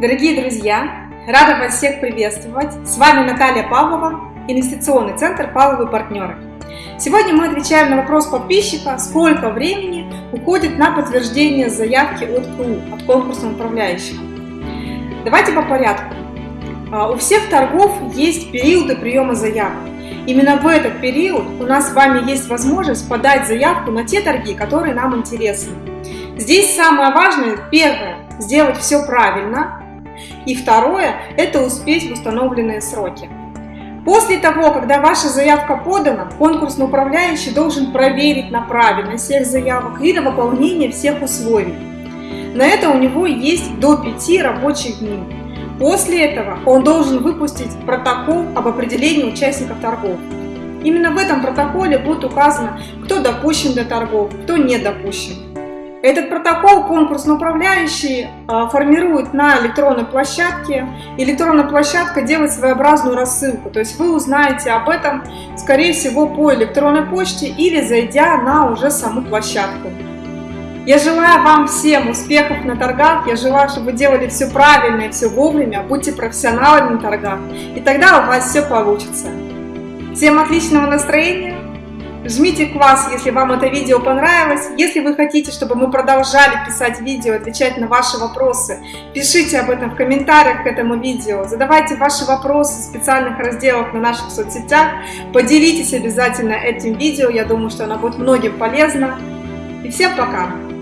Дорогие друзья, рада вас всех приветствовать. С вами Наталья Павлова, инвестиционный центр «Павловы партнеры». Сегодня мы отвечаем на вопрос подписчика, сколько времени уходит на подтверждение заявки от КУ, от конкурсного управляющего. Давайте по порядку. А, у всех торгов есть периоды приема заявок. Именно в этот период у нас с вами есть возможность подать заявку на те торги, которые нам интересны. Здесь самое важное, первое, сделать все правильно, и второе, это успеть в установленные сроки. После того, когда ваша заявка подана, конкурсный управляющий должен проверить на правильность всех заявок и на выполнение всех условий. На это у него есть до 5 рабочих дней. После этого он должен выпустить протокол об определении участников торгов. Именно в этом протоколе будет указано, кто допущен для торгов, кто не допущен. Этот протокол конкурсный управляющий а, формирует на электронной площадке. Электронная площадка делает своеобразную рассылку, то есть вы узнаете об этом, скорее всего, по электронной почте или зайдя на уже саму площадку. Я желаю вам всем успехов на торгах, я желаю, чтобы вы делали все правильно и все вовремя, будьте профессионалами на торгах, и тогда у вас все получится. Всем отличного настроения! Жмите класс, если вам это видео понравилось. Если вы хотите, чтобы мы продолжали писать видео, отвечать на ваши вопросы, пишите об этом в комментариях к этому видео. Задавайте ваши вопросы в специальных разделах на наших соцсетях. Поделитесь обязательно этим видео, я думаю, что оно будет многим полезно. И всем пока!